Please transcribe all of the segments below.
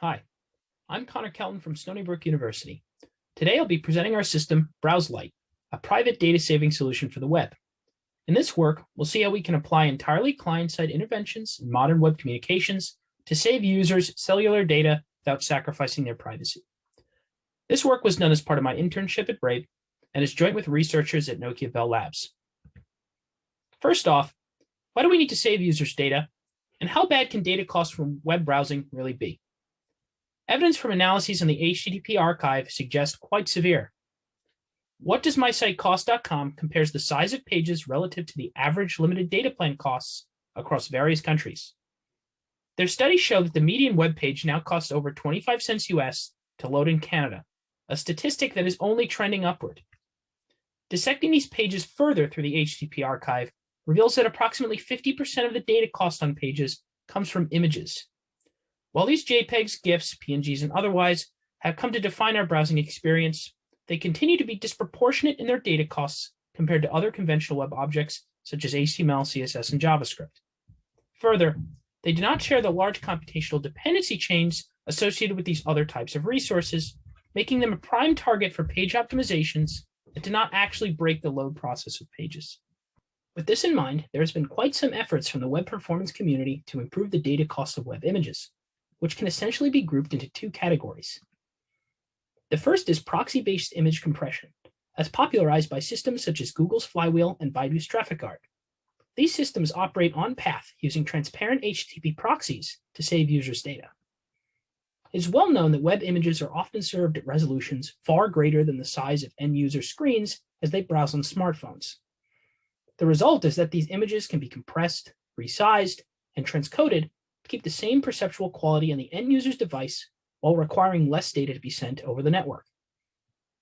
Hi, I'm Conor Kelton from Stony Brook University. Today I'll be presenting our system, Browse Lite, a private data saving solution for the web. In this work, we'll see how we can apply entirely client-side interventions in modern web communications to save users cellular data without sacrificing their privacy. This work was done as part of my internship at Brave and is joint with researchers at Nokia Bell Labs. First off, why do we need to save users' data? And how bad can data costs from web browsing really be? Evidence from analyses in the HTTP archive suggests quite severe. What does mysitecost.com compares the size of pages relative to the average limited data plan costs across various countries. Their studies show that the median web page now costs over 25 cents US to load in Canada, a statistic that is only trending upward. Dissecting these pages further through the HTTP archive reveals that approximately 50% of the data cost on pages comes from images, while these JPEGs, GIFs, PNGs, and otherwise have come to define our browsing experience, they continue to be disproportionate in their data costs compared to other conventional web objects such as HTML, CSS, and JavaScript. Further, they do not share the large computational dependency chains associated with these other types of resources, making them a prime target for page optimizations that do not actually break the load process of pages. With this in mind, there has been quite some efforts from the web performance community to improve the data cost of web images which can essentially be grouped into two categories. The first is proxy-based image compression, as popularized by systems such as Google's Flywheel and Baidu's Traffic Guard. These systems operate on path using transparent HTTP proxies to save users' data. It is well known that web images are often served at resolutions far greater than the size of end user screens as they browse on smartphones. The result is that these images can be compressed, resized, and transcoded keep the same perceptual quality on the end user's device while requiring less data to be sent over the network.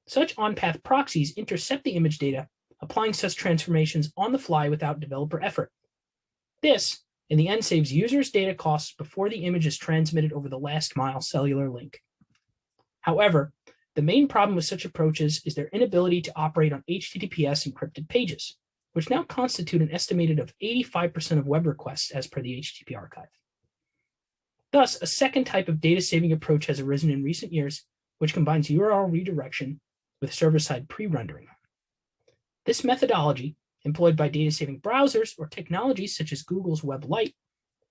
Such on-path proxies intercept the image data, applying such transformations on the fly without developer effort. This, in the end, saves users data costs before the image is transmitted over the last mile cellular link. However, the main problem with such approaches is their inability to operate on HTTPS encrypted pages, which now constitute an estimated of 85% of web requests as per the HTTP archive. Thus, a second type of data saving approach has arisen in recent years, which combines URL redirection with server-side pre-rendering. This methodology, employed by data saving browsers or technologies such as Google's Web Light,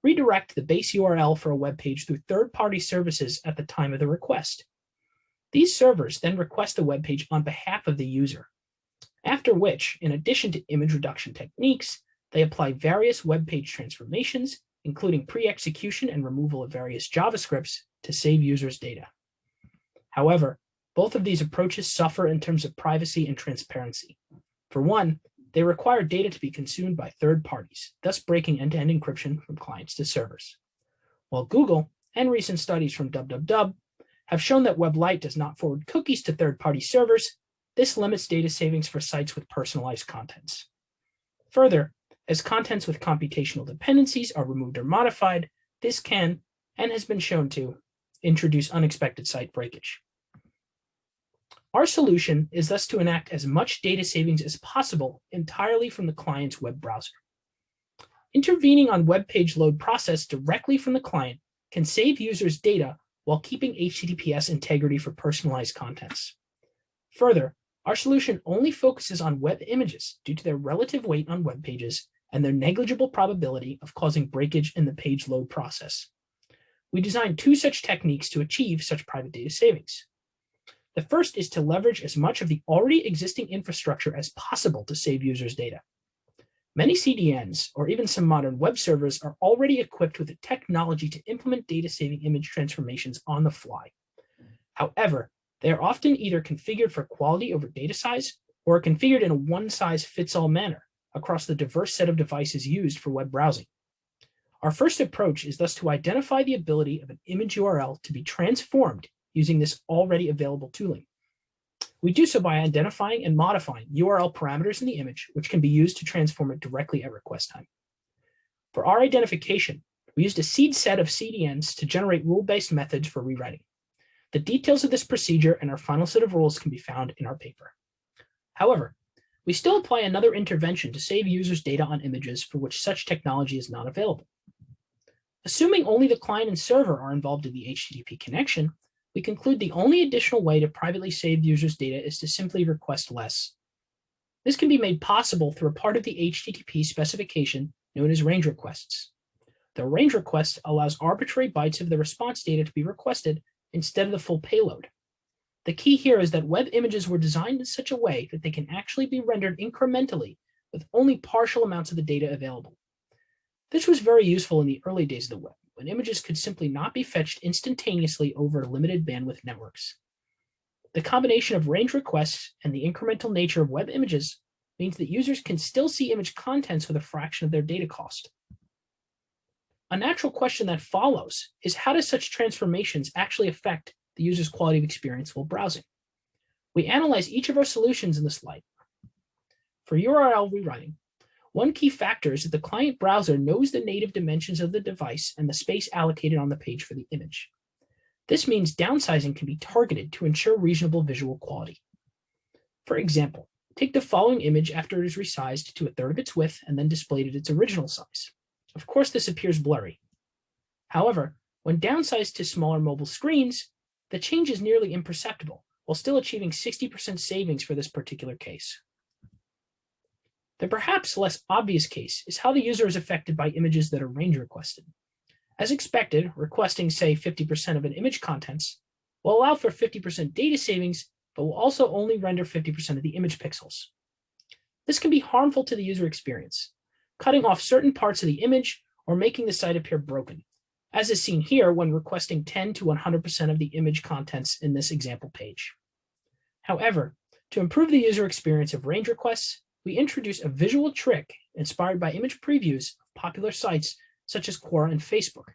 redirect the base URL for a web page through third-party services at the time of the request. These servers then request the web page on behalf of the user, after which, in addition to image reduction techniques, they apply various web page transformations including pre-execution and removal of various JavaScripts to save users' data. However, both of these approaches suffer in terms of privacy and transparency. For one, they require data to be consumed by third parties, thus breaking end-to-end -end encryption from clients to servers. While Google and recent studies from WWW have shown that WebLight does not forward cookies to third-party servers, this limits data savings for sites with personalized contents. Further, as contents with computational dependencies are removed or modified, this can, and has been shown to, introduce unexpected site breakage. Our solution is thus to enact as much data savings as possible entirely from the client's web browser. Intervening on web page load process directly from the client can save users data while keeping HTTPS integrity for personalized contents. Further, our solution only focuses on web images due to their relative weight on web pages and their negligible probability of causing breakage in the page load process. We designed two such techniques to achieve such private data savings. The first is to leverage as much of the already existing infrastructure as possible to save users' data. Many CDNs, or even some modern web servers, are already equipped with the technology to implement data-saving image transformations on the fly. However, they are often either configured for quality over data size or configured in a one-size-fits-all manner, across the diverse set of devices used for web browsing. Our first approach is thus to identify the ability of an image URL to be transformed using this already available tooling. We do so by identifying and modifying URL parameters in the image, which can be used to transform it directly at request time. For our identification, we used a seed set of CDNs to generate rule-based methods for rewriting. The details of this procedure and our final set of rules can be found in our paper. However, we still apply another intervention to save users data on images for which such technology is not available. Assuming only the client and server are involved in the HTTP connection, we conclude the only additional way to privately save users' data is to simply request less. This can be made possible through a part of the HTTP specification known as range requests. The range request allows arbitrary bytes of the response data to be requested instead of the full payload. The key here is that web images were designed in such a way that they can actually be rendered incrementally with only partial amounts of the data available. This was very useful in the early days of the web, when images could simply not be fetched instantaneously over limited bandwidth networks. The combination of range requests and the incremental nature of web images means that users can still see image contents with a fraction of their data cost. A natural question that follows is how do such transformations actually affect the user's quality of experience while browsing? We analyze each of our solutions in the slide. For URL rewriting, one key factor is that the client browser knows the native dimensions of the device and the space allocated on the page for the image. This means downsizing can be targeted to ensure reasonable visual quality. For example, take the following image after it is resized to a third of its width and then displayed at its original size. Of course, this appears blurry. However, when downsized to smaller mobile screens, the change is nearly imperceptible, while still achieving 60% savings for this particular case. The perhaps less obvious case is how the user is affected by images that are range requested. As expected, requesting, say, 50% of an image contents will allow for 50% data savings, but will also only render 50% of the image pixels. This can be harmful to the user experience, cutting off certain parts of the image or making the site appear broken, as is seen here when requesting 10 to 100% of the image contents in this example page. However, to improve the user experience of range requests, we introduce a visual trick inspired by image previews of popular sites such as Quora and Facebook.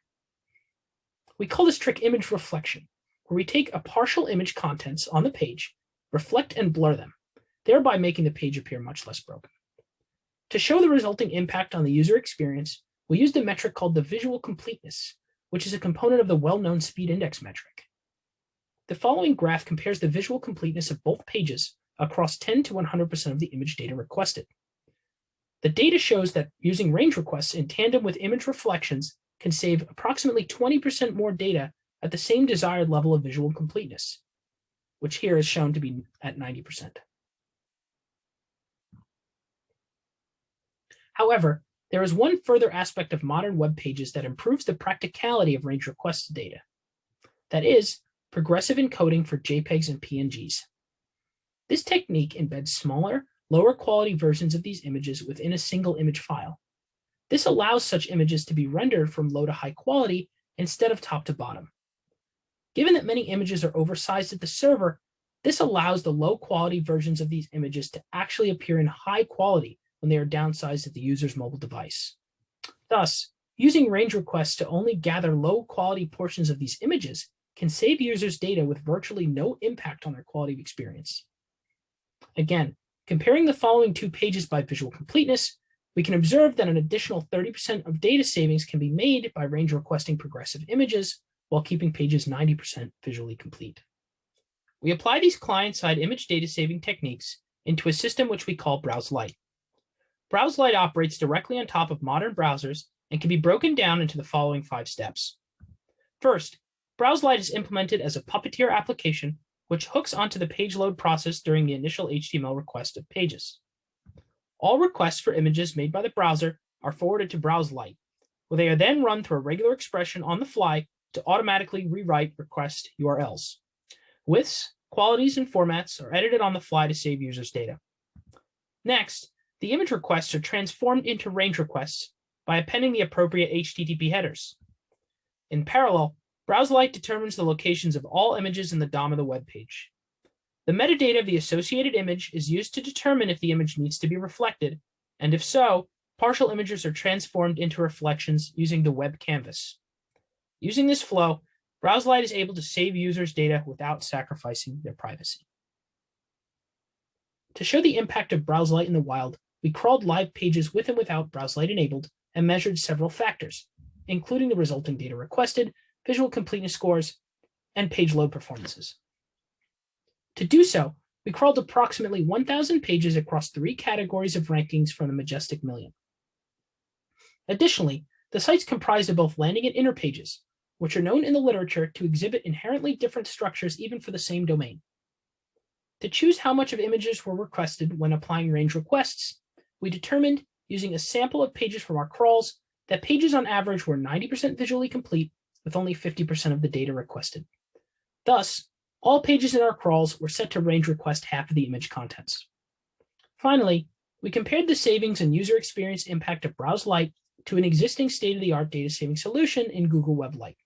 We call this trick image reflection, where we take a partial image contents on the page, reflect and blur them, thereby making the page appear much less broken. To show the resulting impact on the user experience, we use a metric called the visual completeness, which is a component of the well-known speed index metric. The following graph compares the visual completeness of both pages across 10 to 100% of the image data requested. The data shows that using range requests in tandem with image reflections can save approximately 20% more data at the same desired level of visual completeness, which here is shown to be at 90%. However, there is one further aspect of modern web pages that improves the practicality of range request data. That is, progressive encoding for JPEGs and PNGs. This technique embeds smaller, lower quality versions of these images within a single image file. This allows such images to be rendered from low to high quality instead of top to bottom. Given that many images are oversized at the server, this allows the low quality versions of these images to actually appear in high quality when they are downsized at the user's mobile device. Thus, using range requests to only gather low quality portions of these images can save users data with virtually no impact on their quality of experience. Again, comparing the following two pages by visual completeness, we can observe that an additional 30% of data savings can be made by range requesting progressive images while keeping pages 90% visually complete. We apply these client-side image data saving techniques into a system which we call Browse Lite. Browse Lite operates directly on top of modern browsers and can be broken down into the following five steps. First, Browse Lite is implemented as a Puppeteer application which hooks onto the page load process during the initial HTML request of pages. All requests for images made by the browser are forwarded to Browse Lite, where they are then run through a regular expression on the fly to automatically rewrite request URLs. Widths, qualities, and formats are edited on the fly to save users' data. Next, the image requests are transformed into range requests by appending the appropriate HTTP headers. In parallel, BrowseLite determines the locations of all images in the DOM of the web page. The metadata of the associated image is used to determine if the image needs to be reflected, and if so, partial images are transformed into reflections using the web canvas. Using this flow, BrowseLite is able to save users' data without sacrificing their privacy. To show the impact of BrowseLite in the wild, we crawled live pages with and without BrowseLite enabled and measured several factors, including the resulting data requested, visual completeness scores, and page load performances. To do so, we crawled approximately 1,000 pages across three categories of rankings from the Majestic Million. Additionally, the site's comprised of both landing and inner pages, which are known in the literature to exhibit inherently different structures even for the same domain. To choose how much of images were requested when applying range requests, we determined, using a sample of pages from our crawls, that pages on average were 90% visually complete with only 50% of the data requested. Thus, all pages in our crawls were set to range request half of the image contents. Finally, we compared the savings and user experience impact of Browse Lite to an existing state-of-the-art data saving solution in Google Web Light.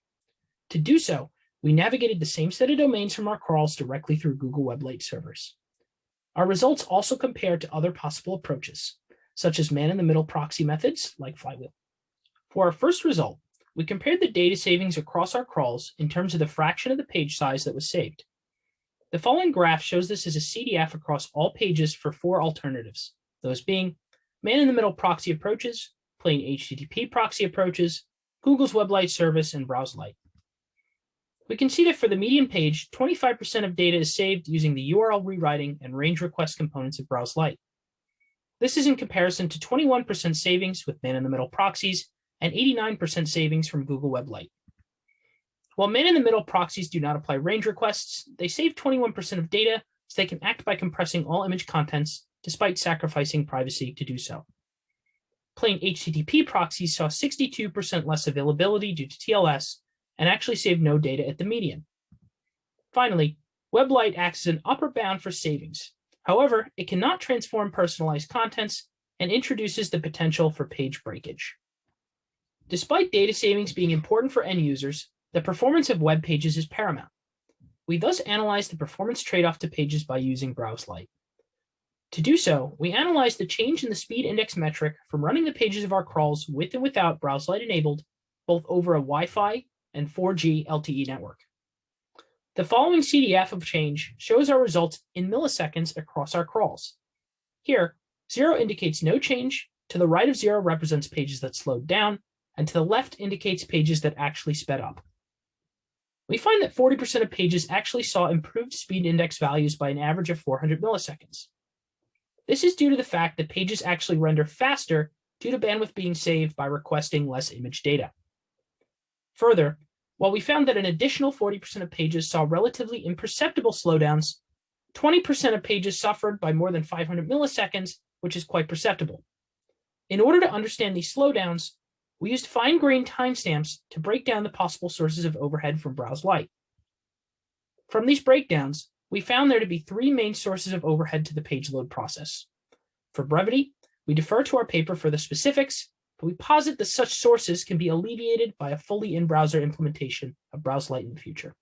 To do so, we navigated the same set of domains from our crawls directly through Google Web Light servers. Our results also compared to other possible approaches, such as man-in-the-middle proxy methods like Flywheel. For our first result, we compared the data savings across our crawls in terms of the fraction of the page size that was saved. The following graph shows this as a CDF across all pages for four alternatives, those being man-in-the-middle proxy approaches, plain HTTP proxy approaches, Google's Web Light service, and Browse Lite. We can see that for the median page, 25% of data is saved using the URL rewriting and range request components of Browse Lite. This is in comparison to 21% savings with man-in-the-middle proxies and 89% savings from Google Web Light. While man-in-the-middle proxies do not apply range requests, they save 21% of data so they can act by compressing all image contents despite sacrificing privacy to do so. Plain HTTP proxies saw 62% less availability due to TLS and actually saved no data at the median. Finally, WebLight acts as an upper bound for savings. However, it cannot transform personalized contents and introduces the potential for page breakage. Despite data savings being important for end users, the performance of web pages is paramount. We thus analyze the performance trade-off to pages by using Browse Lite. To do so, we analyze the change in the speed index metric from running the pages of our crawls with and without Browse Lite enabled, both over a Wi-Fi and 4G LTE network. The following CDF of change shows our results in milliseconds across our crawls. Here, zero indicates no change, to the right of zero represents pages that slowed down, and to the left indicates pages that actually sped up. We find that 40% of pages actually saw improved speed index values by an average of 400 milliseconds. This is due to the fact that pages actually render faster due to bandwidth being saved by requesting less image data. Further, while we found that an additional 40% of pages saw relatively imperceptible slowdowns, 20% of pages suffered by more than 500 milliseconds, which is quite perceptible. In order to understand these slowdowns, we used fine-grained timestamps to break down the possible sources of overhead from Browse Lite. From these breakdowns, we found there to be three main sources of overhead to the page load process. For brevity, we defer to our paper for the specifics, but we posit that such sources can be alleviated by a fully in-browser implementation of Browse Lite in the future.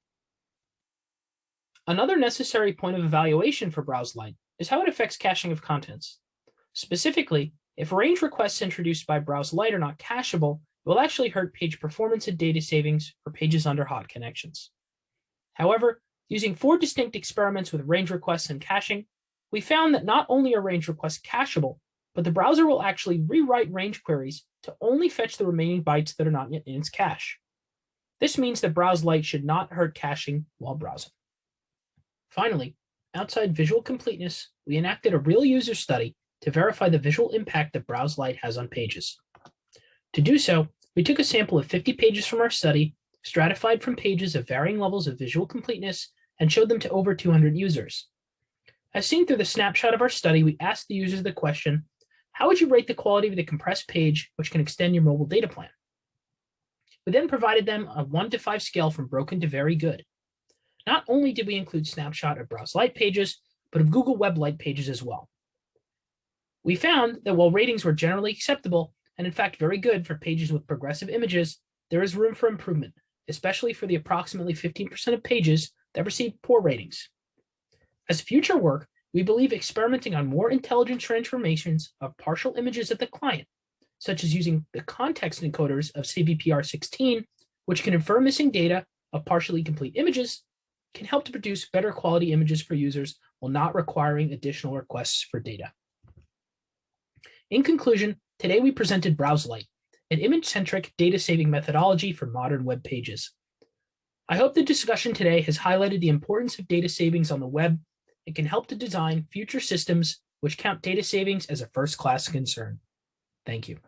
Another necessary point of evaluation for Browse Lite is how it affects caching of contents. Specifically, if range requests introduced by Browse Lite are not cacheable, it will actually hurt page performance and data savings for pages under hot connections. However, using four distinct experiments with range requests and caching, we found that not only are range requests cacheable, but the browser will actually rewrite range queries to only fetch the remaining bytes that are not yet in its cache. This means that Browse Lite should not hurt caching while browsing. Finally, outside visual completeness, we enacted a real user study to verify the visual impact that Browse Lite has on pages. To do so, we took a sample of 50 pages from our study, stratified from pages of varying levels of visual completeness, and showed them to over 200 users. As seen through the snapshot of our study, we asked the users the question, how would you rate the quality of the compressed page, which can extend your mobile data plan? We then provided them a one to five scale from broken to very good. Not only did we include snapshot of Browse Lite pages, but of Google Web light pages as well. We found that while ratings were generally acceptable, and in fact very good for pages with progressive images, there is room for improvement, especially for the approximately 15% of pages that receive poor ratings. As future work, we believe experimenting on more intelligent transformations of partial images at the client, such as using the context encoders of CVPR16, which can infer missing data of partially complete images, can help to produce better quality images for users while not requiring additional requests for data. In conclusion, today we presented Browse Lite, an image-centric data-saving methodology for modern web pages. I hope the discussion today has highlighted the importance of data savings on the web and can help to design future systems which count data savings as a first-class concern. Thank you.